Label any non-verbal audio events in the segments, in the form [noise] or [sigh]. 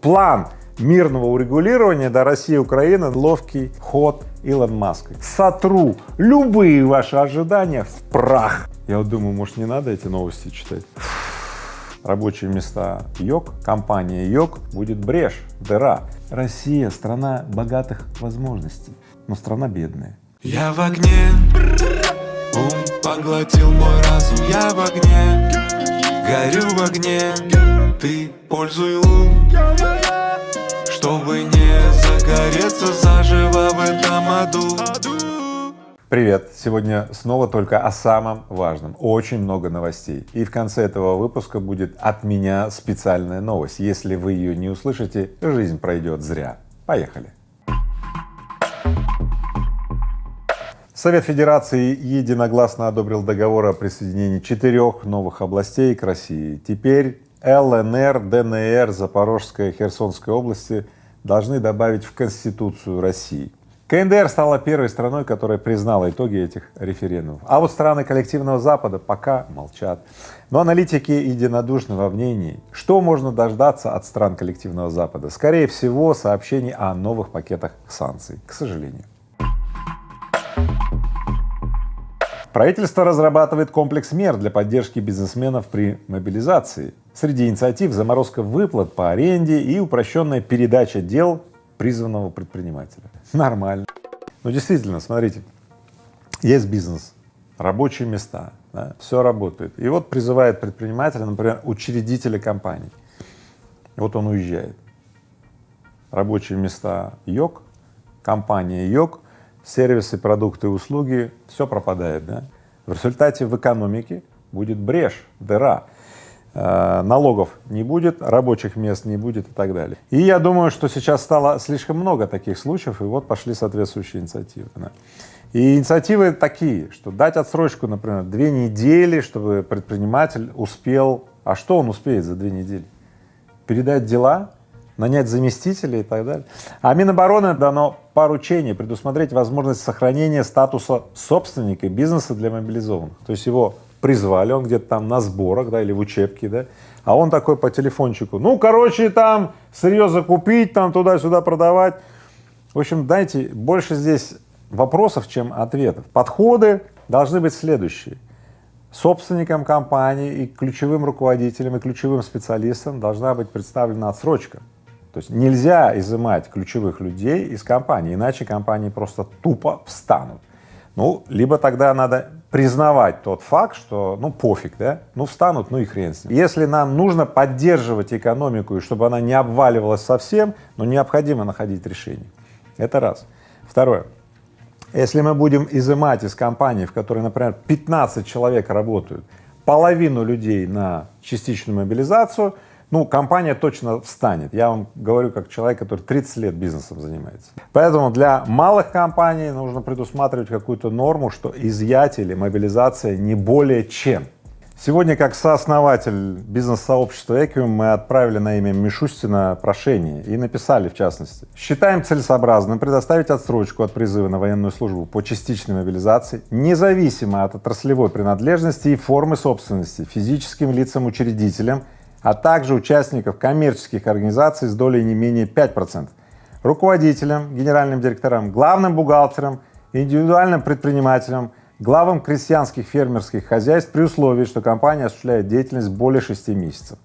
План мирного урегулирования до России и Украины — ловкий ход Илон Маска. Сотру любые ваши ожидания в прах. Я вот думаю, может, не надо эти новости читать? Рабочие места йог, компания йог будет брешь, дыра. Россия — страна богатых возможностей, но страна бедная. Я в огне, ум поглотил мой разум Я в огне, горю в огне Ты пользуй ум, чтобы не загореться заживо в этом аду Привет! Сегодня снова только о самом важном. Очень много новостей. И в конце этого выпуска будет от меня специальная новость. Если вы ее не услышите, жизнь пройдет зря. Поехали! Совет Федерации единогласно одобрил договор о присоединении четырех новых областей к России. Теперь ЛНР, ДНР, Запорожская, Херсонская области должны добавить в Конституцию России. КНДР стала первой страной, которая признала итоги этих референдумов. А вот страны коллективного Запада пока молчат. Но аналитики единодушны во мнении, что можно дождаться от стран коллективного Запада. Скорее всего, сообщений о новых пакетах санкций, к сожалению. Правительство разрабатывает комплекс мер для поддержки бизнесменов при мобилизации. Среди инициатив заморозка выплат по аренде и упрощенная передача дел призванного предпринимателя. Нормально. Ну действительно, смотрите, есть бизнес, рабочие места, да, все работает. И вот призывает предпринимателя, например, учредителя компании. вот он уезжает. Рабочие места йог, компания йог, сервисы, продукты, услуги, все пропадает, да. В результате в экономике будет брешь, дыра, э, налогов не будет, рабочих мест не будет и так далее. И я думаю, что сейчас стало слишком много таких случаев, и вот пошли соответствующие инициативы. Да. И инициативы такие, что дать отсрочку, например, две недели, чтобы предприниматель успел, а что он успеет за две недели? Передать дела, нанять заместителей и так далее. А Минобороны дано поручение предусмотреть возможность сохранения статуса собственника бизнеса для мобилизованных. То есть его призвали, он где-то там на сборах, да, или в учебке, да, а он такой по телефончику, ну, короче, там сырье закупить, там туда-сюда продавать. В общем, дайте больше здесь вопросов, чем ответов. Подходы должны быть следующие. Собственникам компании и ключевым руководителям и ключевым специалистам должна быть представлена отсрочка. То есть нельзя изымать ключевых людей из компании, иначе компании просто тупо встанут. Ну, либо тогда надо признавать тот факт, что, ну, пофиг, да, ну, встанут, ну и хрен с ним. Если нам нужно поддерживать экономику, и чтобы она не обваливалась совсем, ну, необходимо находить решение. Это раз. Второе. Если мы будем изымать из компании, в которой, например, 15 человек работают, половину людей на частичную мобилизацию, ну, компания точно встанет. Я вам говорю как человек, который 30 лет бизнесом занимается. Поэтому для малых компаний нужно предусматривать какую-то норму, что изъятие или мобилизация не более чем. Сегодня, как сооснователь бизнес-сообщества Equium, мы отправили на имя Мишустина прошение и написали в частности. Считаем целесообразным предоставить отсрочку от призыва на военную службу по частичной мобилизации, независимо от отраслевой принадлежности и формы собственности, физическим лицам-учредителям а также участников коммерческих организаций с долей не менее 5%, руководителям, генеральным директорам, главным бухгалтерам, индивидуальным предпринимателям, главам крестьянских фермерских хозяйств при условии, что компания осуществляет деятельность более 6 месяцев.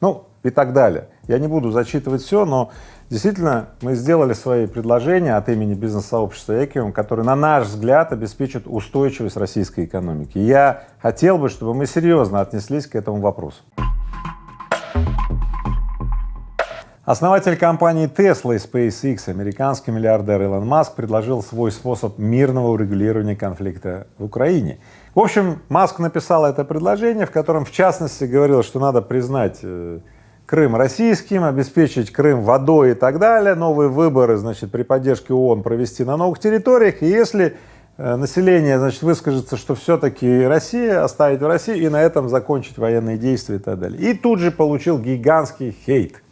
Ну и так далее. Я не буду зачитывать все, но действительно мы сделали свои предложения от имени бизнес-сообщества Экиум, которые, на наш взгляд, обеспечат устойчивость российской экономики. я хотел бы, чтобы мы серьезно отнеслись к этому вопросу. Основатель компании Tesla и SpaceX, американский миллиардер Илон Маск, предложил свой способ мирного урегулирования конфликта в Украине. В общем, Маск написал это предложение, в котором, в частности, говорил, что надо признать э, Крым российским, обеспечить Крым водой и так далее, новые выборы, значит, при поддержке ООН провести на новых территориях, и если э, население, значит, выскажется, что все-таки Россия, оставить в России, и на этом закончить военные действия и так далее. И тут же получил гигантский хейт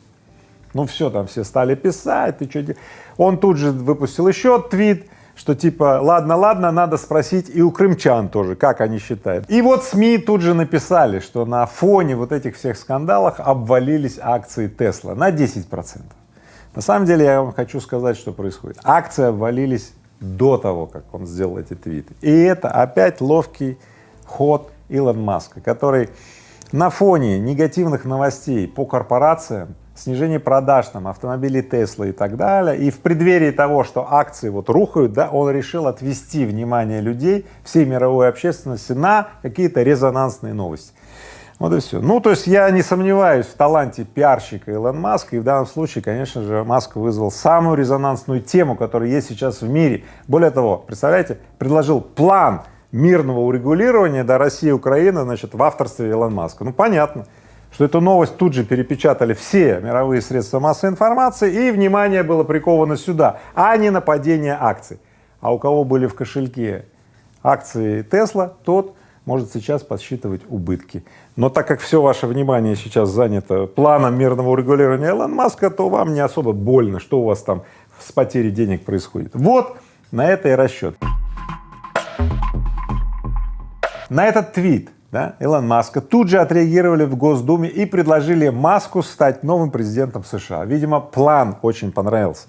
ну все, там все стали писать, ты что Он тут же выпустил еще твит, что типа, ладно, ладно, надо спросить и у крымчан тоже, как они считают. И вот СМИ тут же написали, что на фоне вот этих всех скандалов обвалились акции Тесла на 10 процентов. На самом деле я вам хочу сказать, что происходит. Акции обвалились до того, как он сделал эти твиты. И это опять ловкий ход Илон Маска, который на фоне негативных новостей по корпорациям, снижение продаж там автомобилей Тесла и так далее, и в преддверии того, что акции вот рухают, да, он решил отвести внимание людей, всей мировой общественности на какие-то резонансные новости. Вот и все. Ну, то есть я не сомневаюсь в таланте пиарщика Илон Маска, и в данном случае, конечно же, Маск вызвал самую резонансную тему, которая есть сейчас в мире. Более того, представляете, предложил план мирного урегулирования до России и Украины, значит, в авторстве Илон Маска. Ну, понятно, что эту новость тут же перепечатали все мировые средства массовой информации, и внимание было приковано сюда, а не на падение акций. А у кого были в кошельке акции Тесла, тот может сейчас подсчитывать убытки. Но так как все ваше внимание сейчас занято планом мирного урегулирования Илон Маска, то вам не особо больно, что у вас там с потерей денег происходит. Вот на это и расчет. На этот твит да, Илон Маска тут же отреагировали в Госдуме и предложили Маску стать новым президентом США. Видимо, план очень понравился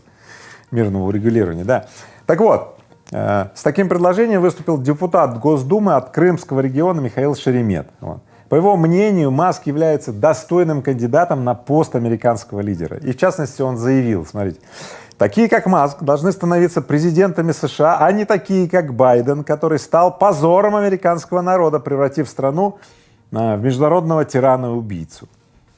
мирного урегулирования, да. Так вот, Э, с таким предложением выступил депутат Госдумы от Крымского региона Михаил Шеремет. По его мнению, Маск является достойным кандидатом на пост американского лидера. И в частности он заявил, смотрите, такие как Маск должны становиться президентами США, а не такие как Байден, который стал позором американского народа, превратив страну э, в международного тирана-убийцу.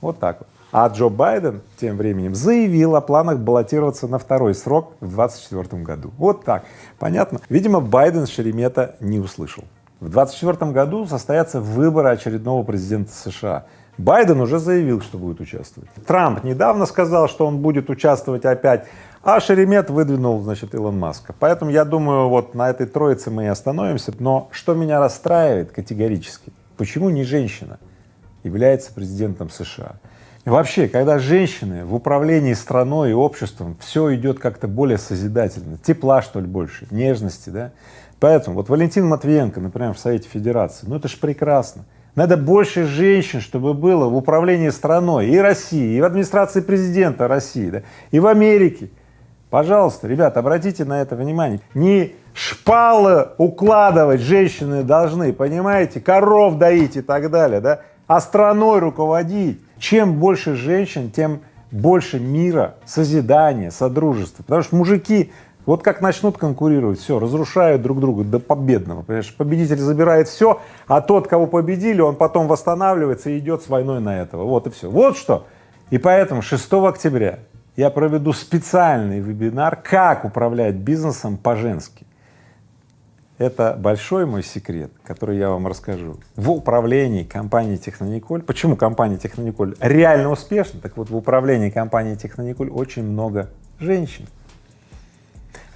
Вот так вот. А Джо Байден тем временем заявил о планах баллотироваться на второй срок в 2024 году. Вот так. Понятно? Видимо, Байден Шеремета не услышал. В 2024 году состоятся выборы очередного президента США. Байден уже заявил, что будет участвовать. Трамп недавно сказал, что он будет участвовать опять, а Шеремет выдвинул, значит, Илон Маска. Поэтому я думаю, вот на этой троице мы и остановимся. Но что меня расстраивает категорически, почему не женщина является президентом США? И вообще, когда женщины в управлении страной и обществом, все идет как-то более созидательно, тепла, что ли, больше, нежности, да. Поэтому вот Валентин Матвиенко, например, в Совете Федерации, ну это ж прекрасно. Надо больше женщин, чтобы было в управлении страной и России, и в администрации президента России, да, и в Америке. Пожалуйста, ребята, обратите на это внимание. Не шпалы укладывать женщины должны, понимаете, коров доить и так далее, да, а страной руководить. Чем больше женщин, тем больше мира, созидания, содружества. Потому что мужики вот как начнут конкурировать, все, разрушают друг друга до победного, понимаешь, победитель забирает все, а тот, кого победили, он потом восстанавливается и идет с войной на этого, вот и все. Вот что. И поэтому 6 октября я проведу специальный вебинар «Как управлять бизнесом по-женски». Это большой мой секрет, который я вам расскажу. В управлении компанией Технониколь, почему компания Технониколь реально успешна, так вот в управлении компанией Технониколь очень много женщин.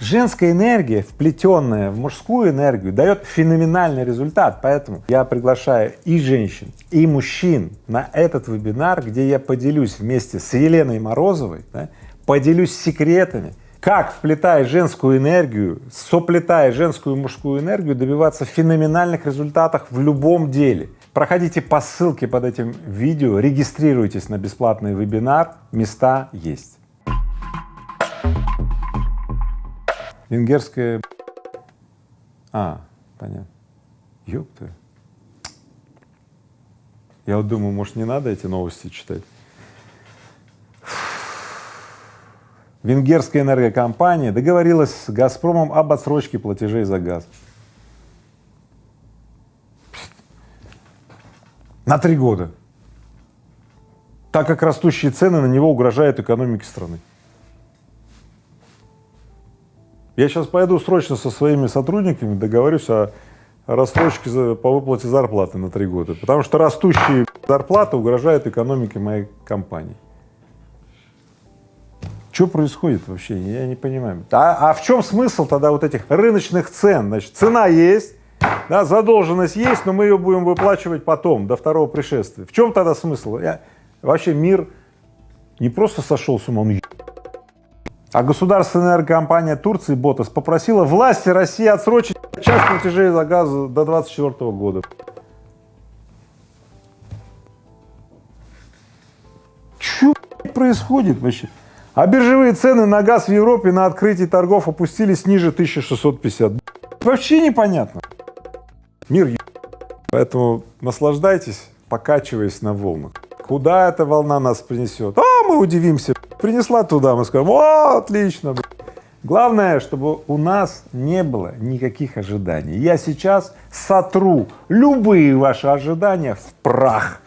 Женская энергия, вплетенная в мужскую энергию, дает феноменальный результат, поэтому я приглашаю и женщин, и мужчин на этот вебинар, где я поделюсь вместе с Еленой Морозовой, да, поделюсь секретами, как, вплетая женскую энергию, соплетая женскую и мужскую энергию, добиваться феноменальных результатов в любом деле. Проходите по ссылке под этим видео, регистрируйтесь на бесплатный вебинар, места есть. Венгерская... А, понятно. Ёпта. Я вот думаю, может, не надо эти новости читать? венгерская энергокомпания договорилась с «Газпромом» об отсрочке платежей за газ. На три года. Так как растущие цены на него угрожают экономике страны. Я сейчас пойду срочно со своими сотрудниками договорюсь о рассрочке по выплате зарплаты на три года, потому что растущие зарплаты угрожают экономике моей компании. Что происходит вообще, я не понимаю. А, а в чем смысл тогда вот этих рыночных цен? Значит, цена есть, да, задолженность есть, но мы ее будем выплачивать потом, до второго пришествия. В чем тогда смысл? Я, вообще мир не просто сошел с ума, он А государственная энергокомпания Турции БОТОС попросила власти России отсрочить часть платежей за газ до 2024 года. Что происходит вообще? А биржевые цены на газ в Европе на открытии торгов опустились ниже 1650. Вообще непонятно. Мир. Поэтому наслаждайтесь, покачиваясь на волнах. Куда эта волна нас принесет? А, мы удивимся. Принесла туда, мы скажем, о, отлично. Главное, чтобы у нас не было никаких ожиданий. Я сейчас сотру любые ваши ожидания в прах.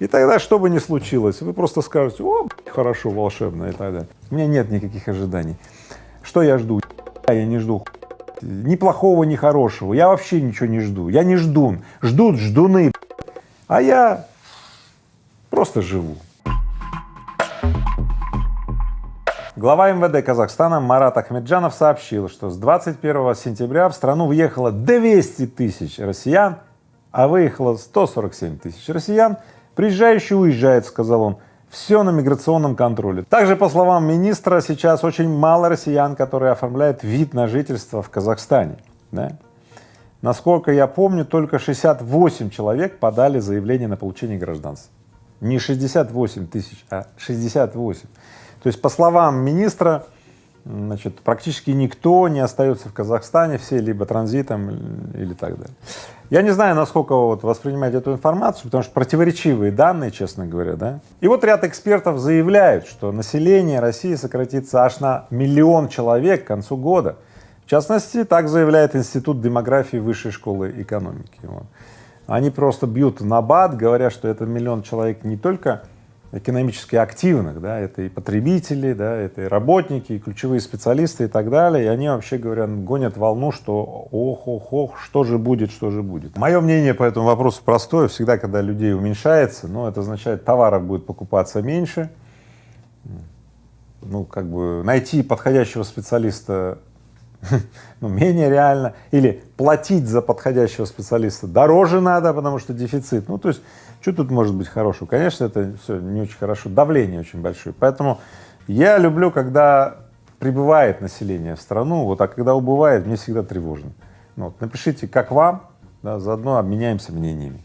И тогда, что бы ни случилось, вы просто скажете, о, хорошо, волшебно и так далее. У меня нет никаких ожиданий. Что я жду? Я не жду ни плохого, ни хорошего. Я вообще ничего не жду. Я не ждун. Ждут ждуны. А я просто живу. Глава МВД Казахстана Марат Ахмеджанов сообщил, что с 21 сентября в страну въехало 200 тысяч россиян, а выехало 147 тысяч россиян. Приезжающие уезжают, сказал он, все на миграционном контроле. Также, по словам министра, сейчас очень мало россиян, которые оформляют вид на жительство в Казахстане. Да? Насколько я помню, только 68 человек подали заявление на получение гражданства. Не 68 тысяч, а 68. То есть, по словам министра, значит, практически никто не остается в Казахстане, все либо транзитом или так далее. Я не знаю, насколько вот воспринимать эту информацию, потому что противоречивые данные, честно говоря, да. И вот ряд экспертов заявляют, что население России сократится аж на миллион человек к концу года. В частности, так заявляет Институт демографии Высшей школы экономики. Они просто бьют на бат, говоря, что это миллион человек не только экономически активных, да, это и потребители, да, это и работники, и ключевые специалисты и так далее, и они вообще говорят, гонят волну, что ох, ох, ох, что же будет, что же будет. Мое мнение по этому вопросу простое, всегда, когда людей уменьшается, ну, это означает, товаров будет покупаться меньше, ну, как бы найти подходящего специалиста [laughs] ну, менее реально, или платить за подходящего специалиста дороже надо, потому что дефицит, ну, то есть что тут может быть хорошего? Конечно, это все не очень хорошо, давление очень большое. Поэтому я люблю, когда прибывает население в страну, вот, а когда убывает, мне всегда тревожно. Ну, вот, напишите, как вам, да, заодно обменяемся мнениями.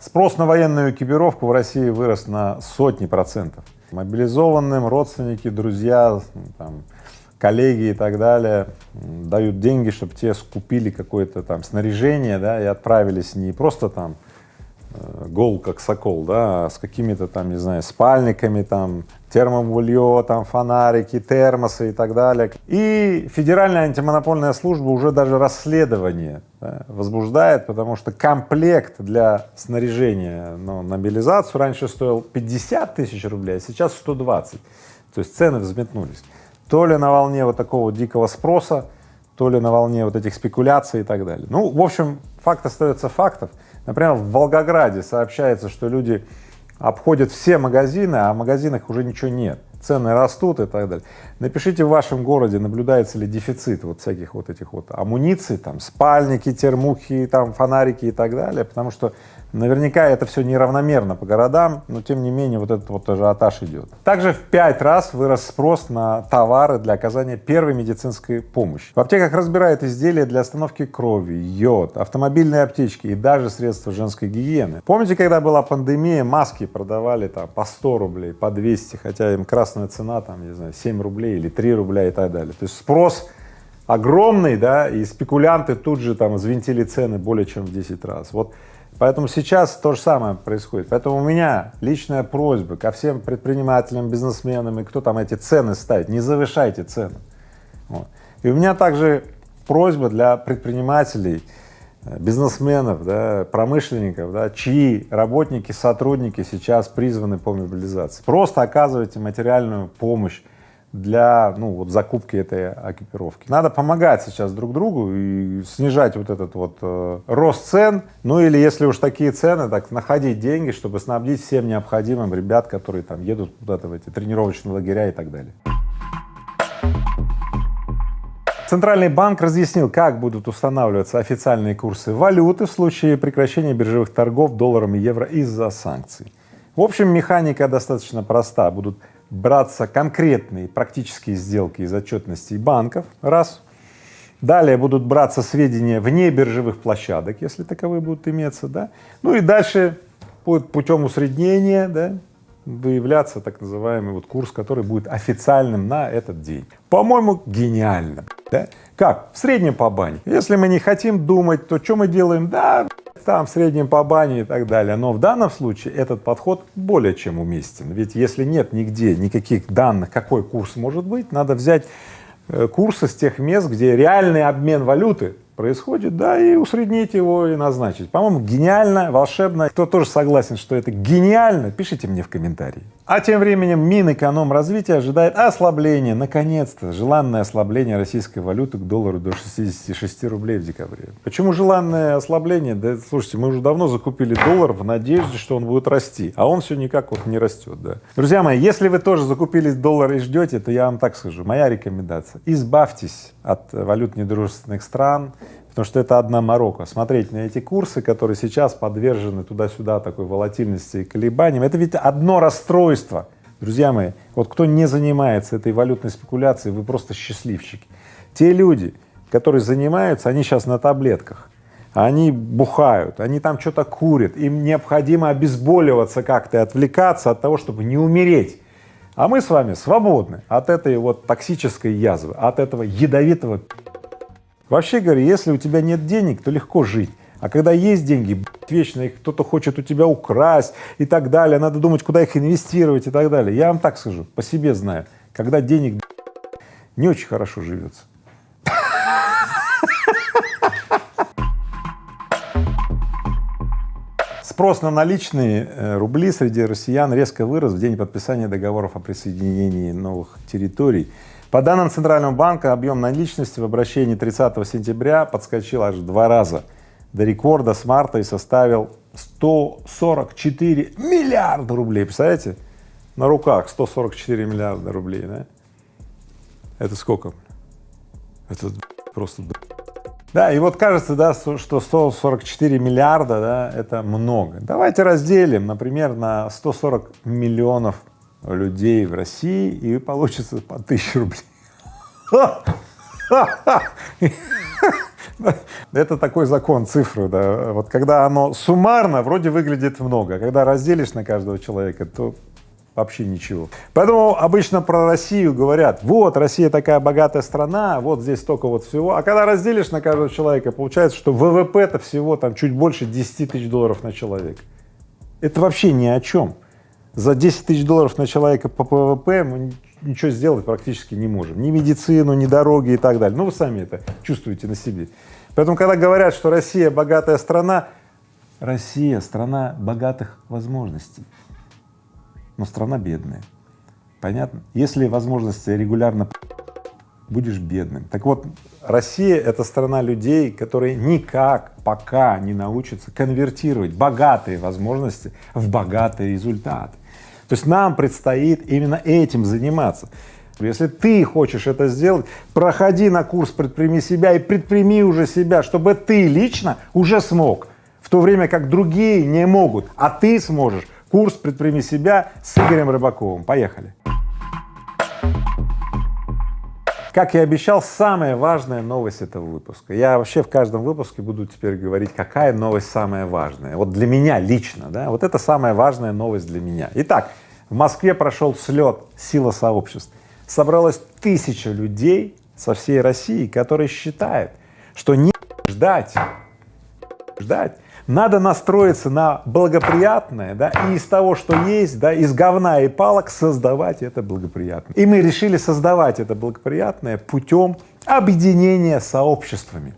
Спрос на военную экипировку в России вырос на сотни процентов. Мобилизованным родственники, друзья, там, коллеги и так далее дают деньги, чтобы те скупили какое-то там снаряжение, да, и отправились не просто там э, гол как сокол, да, а с какими-то там, не знаю, спальниками, там, термобулье, там, фонарики, термосы и так далее. И Федеральная антимонопольная служба уже даже расследование да, возбуждает, потому что комплект для снаряжения ну, на мобилизацию раньше стоил 50 тысяч рублей, а сейчас 120. То есть цены взметнулись то ли на волне вот такого дикого спроса, то ли на волне вот этих спекуляций и так далее. Ну, в общем, факт остается фактом. Например, в Волгограде сообщается, что люди обходят все магазины, а в магазинах уже ничего нет, цены растут и так далее. Напишите в вашем городе, наблюдается ли дефицит вот всяких вот этих вот амуниций, там спальники, термухи, там фонарики и так далее, потому что Наверняка это все неравномерно по городам, но тем не менее вот этот вот ажиотаж идет. Также в пять раз вырос спрос на товары для оказания первой медицинской помощи. В аптеках разбирают изделия для остановки крови, йод, автомобильные аптечки и даже средства женской гигиены. Помните, когда была пандемия, маски продавали там по 100 рублей, по 200, хотя им красная цена там, не знаю, 7 рублей или 3 рубля и так далее. То есть спрос огромный, да, и спекулянты тут же там взвинтили цены более чем в 10 раз. Вот Поэтому сейчас то же самое происходит. Поэтому у меня личная просьба ко всем предпринимателям, бизнесменам и кто там эти цены ставит, не завышайте цены. Вот. И у меня также просьба для предпринимателей, э, бизнесменов, да, промышленников, да, чьи работники, сотрудники сейчас призваны по мобилизации. Просто оказывайте материальную помощь для ну, вот, закупки этой экипировки. Надо помогать сейчас друг другу и снижать вот этот вот э, рост цен, ну или если уж такие цены, так находить деньги, чтобы снабдить всем необходимым ребят, которые там едут куда-то в эти тренировочные лагеря и так далее. Центральный банк разъяснил, как будут устанавливаться официальные курсы валюты в случае прекращения биржевых торгов долларом и евро из-за санкций. В общем, механика достаточно проста. Будут браться конкретные практические сделки из отчетностей банков, раз. Далее будут браться сведения вне биржевых площадок, если таковые будут иметься, да. Ну и дальше будет путем усреднения, да, выявляться так называемый вот курс, который будет официальным на этот день. По-моему, гениально, да? Как? В среднем по бане. Если мы не хотим думать, то что мы делаем? Да, там в среднем по бане и так далее. Но в данном случае этот подход более чем уместен. Ведь если нет нигде никаких данных, какой курс может быть, надо взять э, курсы с тех мест, где реальный обмен валюты происходит, да, и усреднить его и назначить. По-моему, гениально, волшебно. Кто тоже согласен, что это гениально, пишите мне в комментарии. А тем временем Минэкономразвития ожидает ослабления, наконец-то, желанное ослабление российской валюты к доллару до 66 рублей в декабре. Почему желанное ослабление? Да, слушайте, мы уже давно закупили доллар в надежде, что он будет расти, а он все никак вот не растет, да. Друзья мои, если вы тоже закупили доллар и ждете, то я вам так скажу, моя рекомендация, избавьтесь от валют недружественных стран, потому что это одна морока. Смотреть на эти курсы, которые сейчас подвержены туда-сюда такой волатильности и колебаниям, это ведь одно расстройство. Друзья мои, вот кто не занимается этой валютной спекуляцией, вы просто счастливчики. Те люди, которые занимаются, они сейчас на таблетках, они бухают, они там что-то курят, им необходимо обезболиваться как-то, отвлекаться от того, чтобы не умереть. А мы с вами свободны от этой вот токсической язвы, от этого ядовитого Вообще говоря, если у тебя нет денег, то легко жить. А когда есть деньги, вечно их кто-то хочет у тебя украсть и так далее, надо думать, куда их инвестировать и так далее. Я вам так скажу, по себе знаю, когда денег не очень хорошо живется. Спрос на наличные э, рубли среди россиян резко вырос в день подписания договоров о присоединении новых территорий. По данным Центрального банка, объем наличности в обращении 30 сентября подскочил аж в два раза до рекорда с марта и составил 144 миллиарда рублей. Представляете? На руках 144 миллиарда рублей, да? Это сколько? Это просто... Да, и вот кажется, да, что 144 миллиарда, да, это много. Давайте разделим, например, на 140 миллионов людей в России, и получится по тысяче рублей. Это такой закон цифры, да. Вот когда оно суммарно вроде выглядит много, а когда разделишь на каждого человека, то вообще ничего. Поэтому обычно про Россию говорят, вот, Россия такая богатая страна, вот здесь столько вот всего, а когда разделишь на каждого человека, получается, что ВВП-то всего там чуть больше 10 тысяч долларов на человека. Это вообще ни о чем за 10 тысяч долларов на человека по ВВП мы ничего сделать практически не можем. Ни медицину, ни дороги и так далее. Ну, вы сами это чувствуете на себе. Поэтому, когда говорят, что Россия богатая страна, Россия — страна богатых возможностей, но страна бедная. Понятно? Если возможности регулярно будешь бедным. Так вот, Россия — это страна людей, которые никак пока не научатся конвертировать богатые возможности в богатые результаты. То есть нам предстоит именно этим заниматься. Если ты хочешь это сделать, проходи на курс «Предприми себя» и предприми уже себя, чтобы ты лично уже смог, в то время как другие не могут, а ты сможешь. Курс «Предприми себя» с Игорем Рыбаковым. Поехали! Как и обещал, самая важная новость этого выпуска. Я вообще в каждом выпуске буду теперь говорить, какая новость самая важная. Вот для меня лично, да, вот это самая важная новость для меня. Итак, в Москве прошел слет «Сила сообществ». Собралось тысяча людей со всей России, которые считают, что не ждать, ждать, надо настроиться на благоприятное, да, и из того, что есть, да, из говна и палок создавать это благоприятное. И мы решили создавать это благоприятное путем объединения сообществами.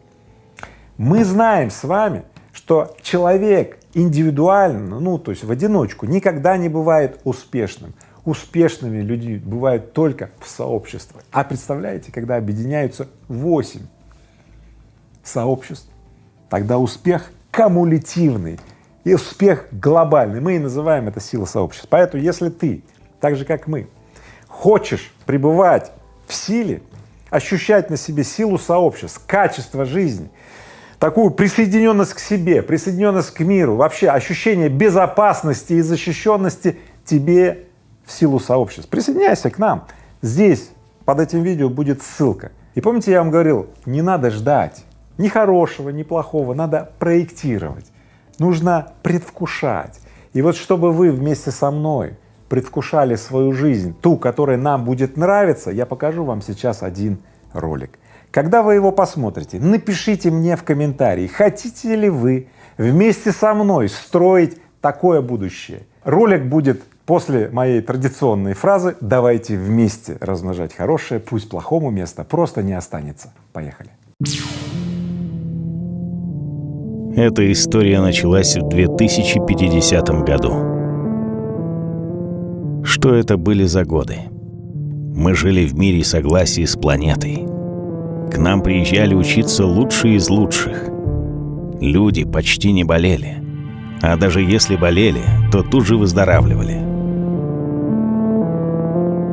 Мы знаем с вами, что человек индивидуально, ну, то есть в одиночку, никогда не бывает успешным. Успешными люди бывают только в сообществах. А представляете, когда объединяются 8 сообществ, тогда успех кумулятивный и успех глобальный. Мы и называем это сила сообщества. Поэтому если ты, так же как мы, хочешь пребывать в силе, ощущать на себе силу сообществ, качество жизни, такую присоединенность к себе, присоединенность к миру, вообще ощущение безопасности и защищенности, тебе в силу сообществ. Присоединяйся к нам. Здесь под этим видео будет ссылка. И помните, я вам говорил, не надо ждать ни хорошего, ни плохого, надо проектировать, нужно предвкушать. И вот чтобы вы вместе со мной предвкушали свою жизнь, ту, которая нам будет нравиться, я покажу вам сейчас один ролик. Когда вы его посмотрите, напишите мне в комментарии, хотите ли вы вместе со мной строить такое будущее. Ролик будет после моей традиционной фразы «давайте вместе размножать хорошее, пусть плохому места просто не останется». Поехали. Эта история началась в 2050 году. Что это были за годы? Мы жили в мире согласия с планетой. К нам приезжали учиться лучшие из лучших. Люди почти не болели. А даже если болели, то тут же выздоравливали.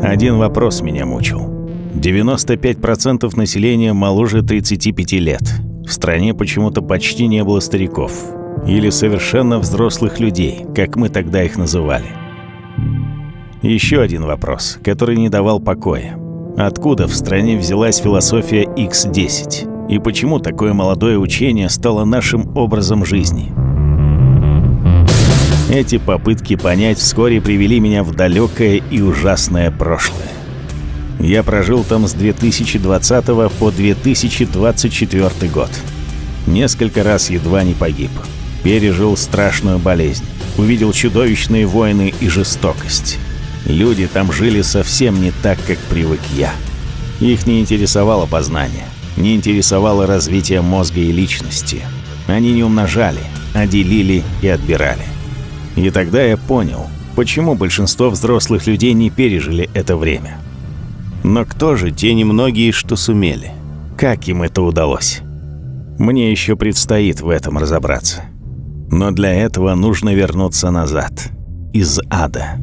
Один вопрос меня мучил. 95% населения моложе 35 лет — в стране почему-то почти не было стариков. Или совершенно взрослых людей, как мы тогда их называли. Еще один вопрос, который не давал покоя. Откуда в стране взялась философия X10? И почему такое молодое учение стало нашим образом жизни? Эти попытки понять вскоре привели меня в далекое и ужасное прошлое. Я прожил там с 2020 по 2024 год. Несколько раз едва не погиб. Пережил страшную болезнь. Увидел чудовищные войны и жестокость. Люди там жили совсем не так, как привык я. Их не интересовало познание, не интересовало развитие мозга и личности. Они не умножали, а делили и отбирали. И тогда я понял, почему большинство взрослых людей не пережили это время. Но кто же те немногие, что сумели? Как им это удалось? Мне еще предстоит в этом разобраться. Но для этого нужно вернуться назад. Из ада.